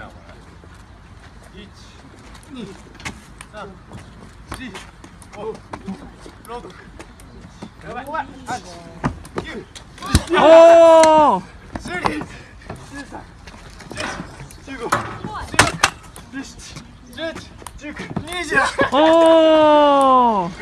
なこれ1 2 3 4 5 6やばい8 9 오! 10 11 12 15 16 17 18 19 20 오! 今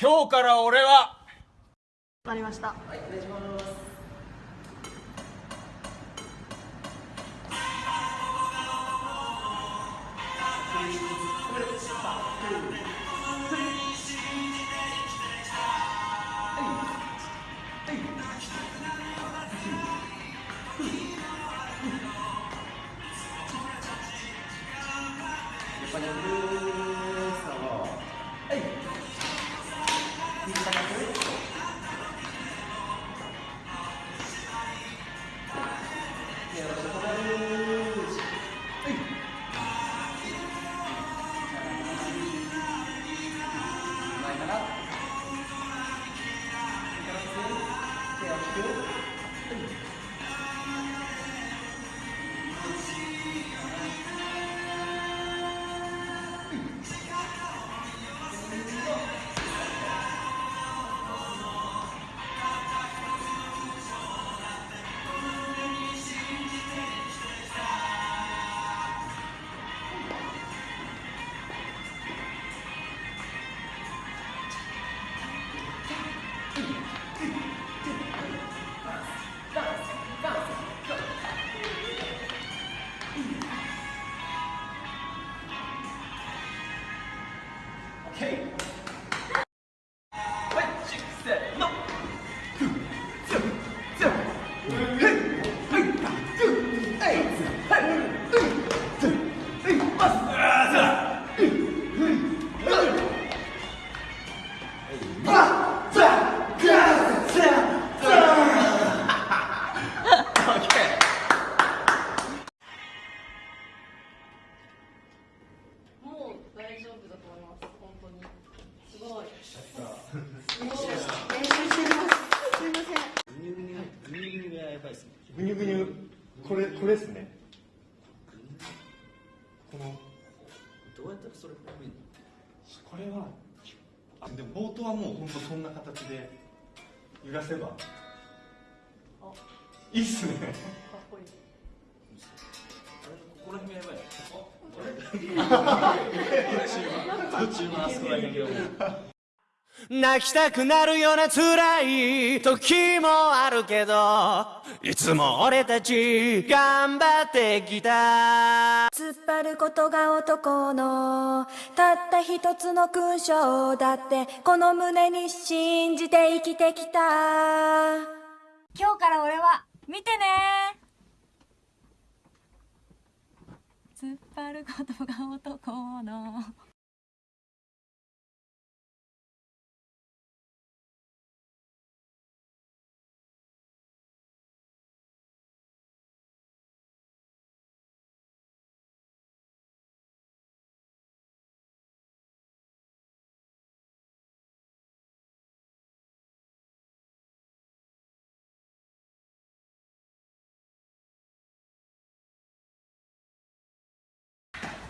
今日から俺は。わかりました。もですね。このどうやったらそれ？これはあでも冒頭はもう本当そんな形で揺らせば。いいっすね。かっこいい。あれここら辺がやばい。あ、途中のあそこら辺がも。う。泣きたくなるような辛い時もあるけどいつも俺たち頑張ってきた。突っ張ることが男のたった一つの勲章だってこの胸に信じて生きてきた。今日から俺は見てね。突っ張ることが男の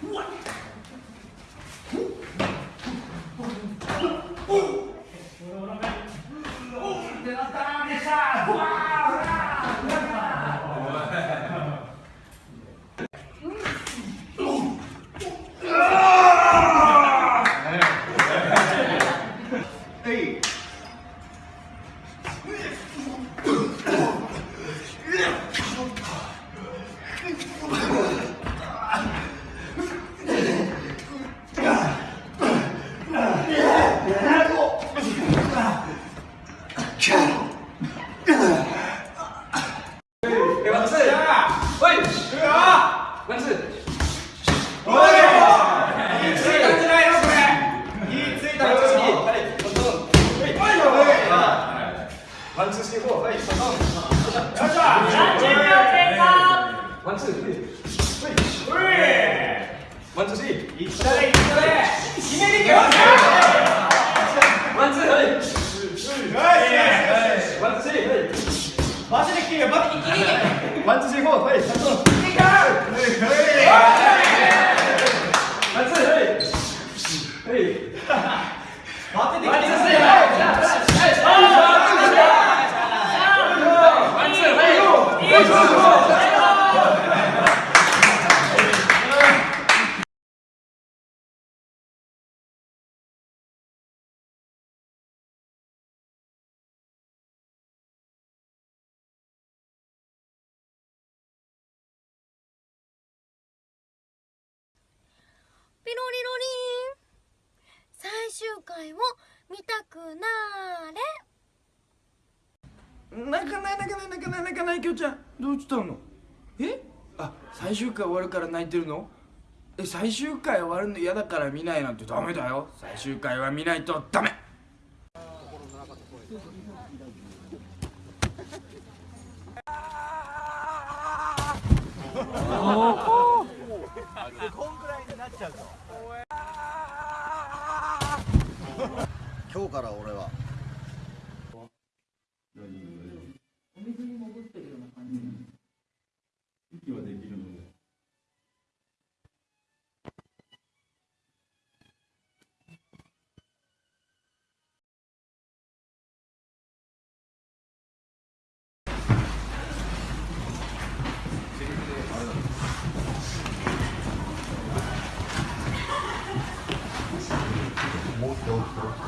What? ピロリロリン。最終回を見たくなーれ。泣かない泣かない泣かない泣かないきょうちゃんどうしたのえあ最終回終わるから泣いてるのえ最終回終わるの嫌だから見ないなんてダメだよ最終回は見ないとダメ今日から俺ははできるので。もう一回起きて。